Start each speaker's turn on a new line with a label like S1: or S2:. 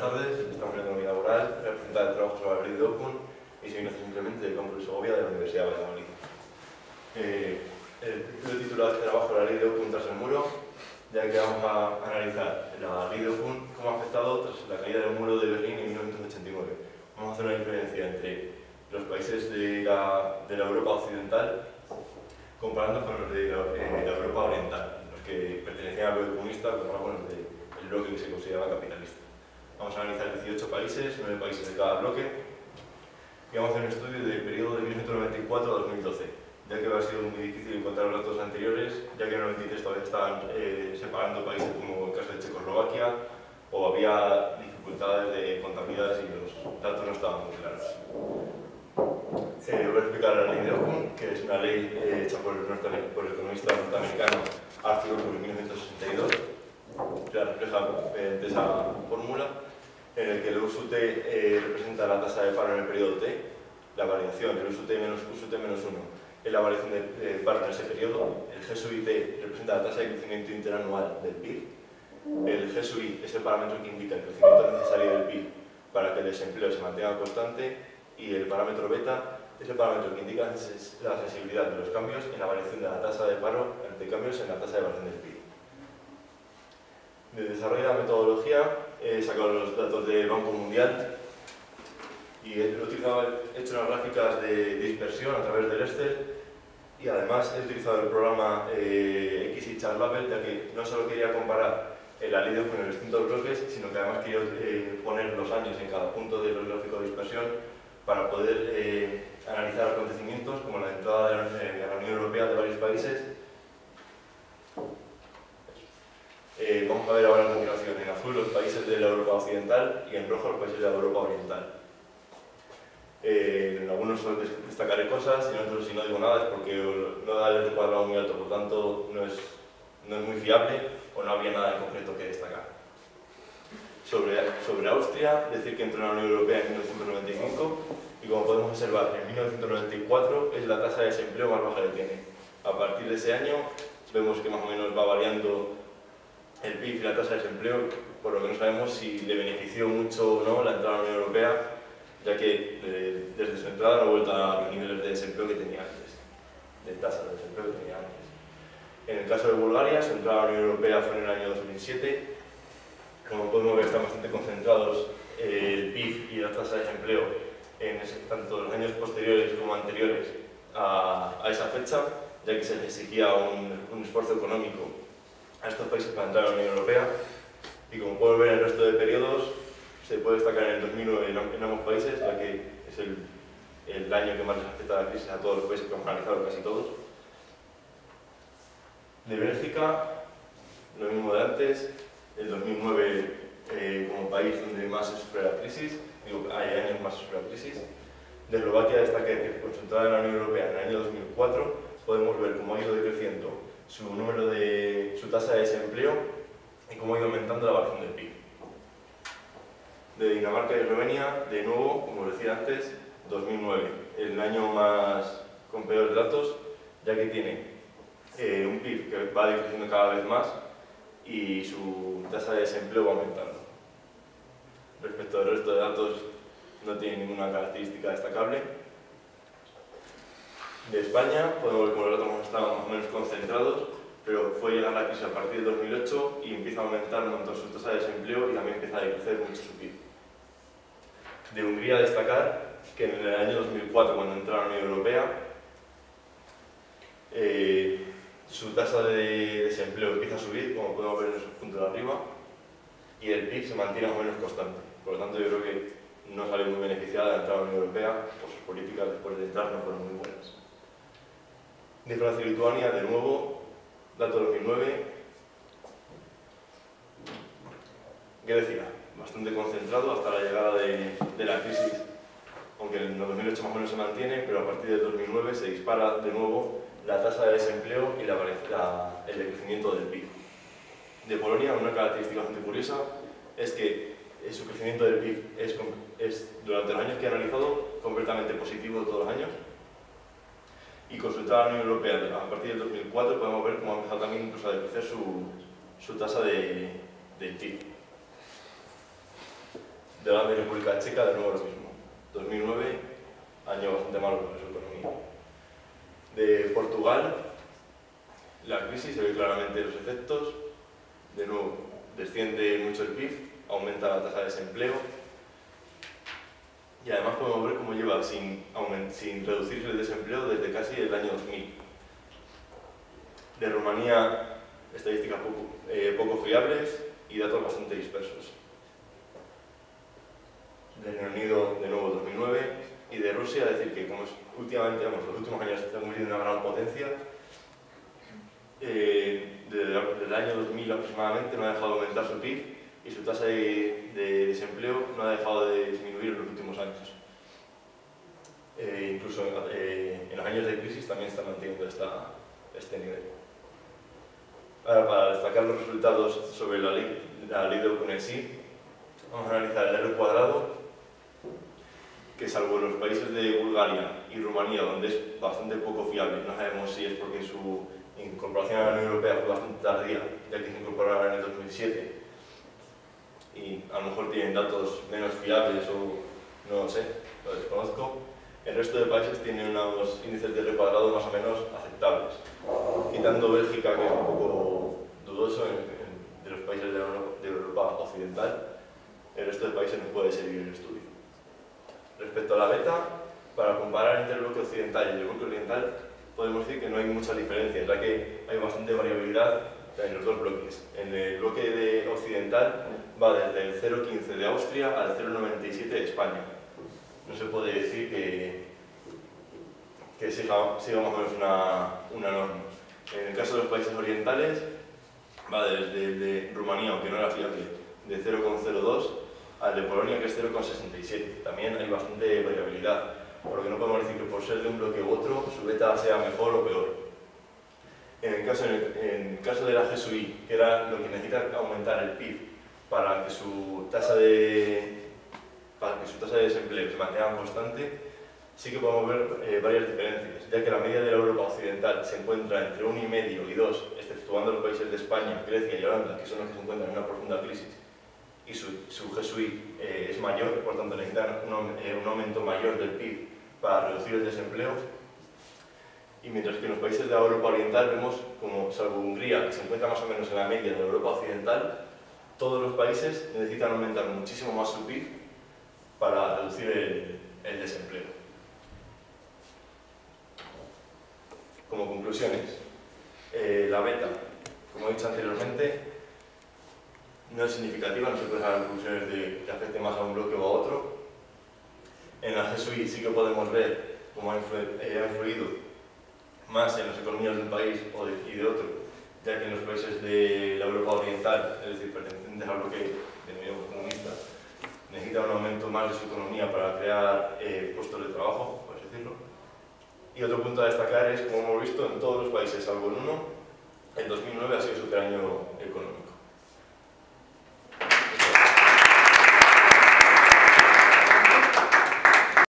S1: tardes, estamos en Economía Laboral, representar el trabajo ley de Ocun y soy Ignacio Simplemente del campus de Segovia de la Universidad de Valladolid. Eh, el título de este trabajo la ley de Ocun tras el muro, ya que vamos a analizar la ley de Ocun cómo ha afectado tras la caída del muro de Berlín en 1989. Vamos a hacer una diferencia entre los países de la, de la Europa occidental comparando con los de la, eh, la Europa oriental, los que pertenecían al bloque comunista comparado con los del bloque que se consideraba capitalista. Vamos a analizar 18 países, 9 países de cada bloque, y vamos a hacer un estudio del periodo de 1994 a 2012, ya que ha sido muy difícil encontrar los datos anteriores, ya que en el 93 todavía estaban eh, separando países como el caso de Checoslovaquia, o había dificultades de contabilidad y los datos no estaban muy claros. Eh, voy a explicar la ley de Ockham, que es una ley eh, hecha por el, por el economista norteamericano Arthur en 1962, que refleja mediante esa fórmula, en el que el USUT eh, representa la tasa de paro en el periodo T, la variación, el USUT menos, USUT menos 1 es la variación de, de paro en ese periodo, el GSUIT representa la tasa de crecimiento interanual del PIB, el GSUI es el parámetro que indica el crecimiento necesario del PIB para que el desempleo se mantenga constante y el parámetro beta es el parámetro que indica la sensibilidad de los cambios en la variación de la tasa de paro ante cambios en la tasa de variación del PIB. De desarrollo de la metodología he sacado los datos del Banco Mundial y he, hecho unas gráficas de dispersión a través del Excel y además he utilizado el programa eh, XY Label ya que no solo quería comparar el alido con los distintos bloques, sino que además quería eh, poner los años en cada punto del gráfico de dispersión para poder eh, analizar acontecimientos como la entrada de la, de la Unión Europea de varios países Eh, vamos a ver ahora a continuación en azul los países de la Europa Occidental y en rojo los países de la Europa Oriental. Eh, en algunos destacaré cosas y en otros si no digo nada es porque no da el cuadrado muy alto, por tanto no es, no es muy fiable o no había nada en concreto que destacar. Sobre, sobre Austria, decir que entró en la Unión Europea en 1995 y como podemos observar en 1994 es la tasa de desempleo más baja que tiene. A partir de ese año vemos que más o menos va variando el PIB y la tasa de desempleo, por lo que no sabemos si le benefició mucho o no la entrada a la Unión Europea, ya que eh, desde su entrada no ha vuelto a los niveles de desempleo que tenía antes, de tasa de desempleo que tenía antes. En el caso de Bulgaria, su entrada a la Unión Europea fue en el año 2007. Como podemos ver, están bastante concentrados eh, el PIB y la tasa de desempleo en tanto los años posteriores como anteriores a, esa fecha, ya que se les exigía un esfuerzo económico a estos países para entrar a la Unión Europea y como pueden ver en el resto de periodos se puede destacar en el 2009 en, ambos países, ya que es el, el año que más les afecta la crisis a todos los países que hemos analizado, casi todos. De Bélgica, lo mismo de antes, el 2009 eh, como país donde más se sufre la crisis, digo, hay años más se sufre la crisis. De Eslovaquia destaca que con su entrada en la Unión Europea en el año 2004 podemos ver cómo ha ido decreciendo su número de su tasa de desempleo y cómo ha ido aumentando la variación del PIB. De Dinamarca y Eslovenia, de nuevo, como decía antes, 2009, el año más con peores datos, ya que tiene eh, un PIB que va decreciendo cada vez más y su tasa de desempleo va aumentando. Respecto al resto de datos, no tiene ninguna característica destacable de España, podemos ver cómo los datos estaban más o menos concentrados, pero fue llegar la crisis a partir de 2008 y empieza a aumentar un montón su tasa de desempleo y también empieza a decrecer mucho su PIB. De Hungría destacar que en el año 2004, cuando entró a la Unión Europea, eh, su tasa de desempleo empieza a subir, como podemos ver en esos puntos de arriba, y el PIB se mantiene más o menos constante. Por lo tanto, yo creo que no salió muy beneficiada de entrar a la Unión Europea, o sus políticas después de entrar no fueron muy buenas de Francia y Lituania, de nuevo, dato 2009. Grecia, bastante concentrado hasta la llegada de, de, la crisis, aunque en el 2008 más o menos se mantiene, pero a partir del 2009 se dispara de nuevo la tasa de desempleo y la, el decrecimiento del PIB. De Polonia, una característica bastante curiosa es que su crecimiento del PIB es, es, durante los años que he analizado, completamente positivo todos los años, y consultar a la Unión Europea a partir del 2004 podemos ver cómo ha empezado también incluso a decrecer su, su tasa de, de PIB. De la República Checa, de nuevo lo mismo. 2009, año bastante malo para su economía. De Portugal, la crisis se ve claramente los efectos. De nuevo, desciende mucho el PIB, aumenta la tasa de desempleo. Y además podemos ver cómo lleva sin, sin reducirse el desempleo desde casi el año 2000. De Rumanía, estadísticas poco, eh, poco fiables y datos bastante dispersos. De Reino Unido, de nuevo 2009, y de Rusia, decir que como últimamente, vamos, los últimos años estamos viendo una gran potencia, eh, desde, el año 2000 aproximadamente no ha dejado de aumentar su PIB y su tasa de, desempleo no ha dejado de disminuir en los últimos años. Eh, incluso eh, en los años de crisis también está manteniendo esta, este nivel. Ahora, para destacar los resultados sobre la ley, la ley de en sí, vamos a analizar el R cuadrado, que salvo los países de Bulgaria y Rumanía, donde es bastante poco fiable, no sabemos si es porque su incorporación a la Unión Europea fue bastante tardía, ya que se incorporaron en el 2007, y a lo mejor tienen datos menos fiables o no lo sé, lo desconozco. El resto de países tienen unos índices de recuadrado más o menos aceptables, quitando Bélgica, que es un poco dudoso de los países de Europa, occidental, el resto de países no puede seguir el estudio. Respecto a la beta, para comparar entre el bloque occidental y el bloque oriental, podemos decir que no hay muchas diferencias, ya que hay bastante variabilidad en los dos bloques. En el bloque de occidental va desde el 0,15 de Austria al 0,97 de España. No se puede decir que, que siga, siga, más o menos una, una, norma. En el caso de los países orientales, va desde el de Rumanía, aunque no era fiable, de 0,02 al de Polonia, que es 0,67. También hay bastante variabilidad, por lo que no podemos decir que por ser de un bloque u otro, su beta sea mejor o peor. En el caso, de la GSUI, que era lo que necesita aumentar el PIB para que su tasa de, para que su tasa de desempleo se mantenga constante, sí que podemos ver eh, varias diferencias, ya que la media de la Europa occidental se encuentra entre 1,5 y 2, exceptuando los países de España, Grecia y Holanda, que son los que se encuentran en una profunda crisis, y su, su GSUI eh, es mayor, por tanto necesitan un, eh, un aumento mayor del PIB para reducir el desempleo, y mientras que en los países de Europa Oriental vemos como, salvo Hungría, que se encuentra más o menos en la media de Europa Occidental, todos los países necesitan aumentar muchísimo más su PIB para reducir el, desempleo. Como conclusiones, eh, la beta, como he dicho anteriormente, no es significativa, no se puede sacar conclusiones de que afecte más a un bloque o a otro. En la GSUI sí que podemos ver cómo ha eh, influido más en las economías de un país o y de otro, ya que en los países de la Europa Oriental, es decir, pertenecientes al bloque denominado comunista, necesita un aumento más de su economía para crear eh, puestos de trabajo, por así decirlo. Y otro punto a destacar es, como hemos visto, en todos los países, salvo en uno, el 2009 ha sido su año económico.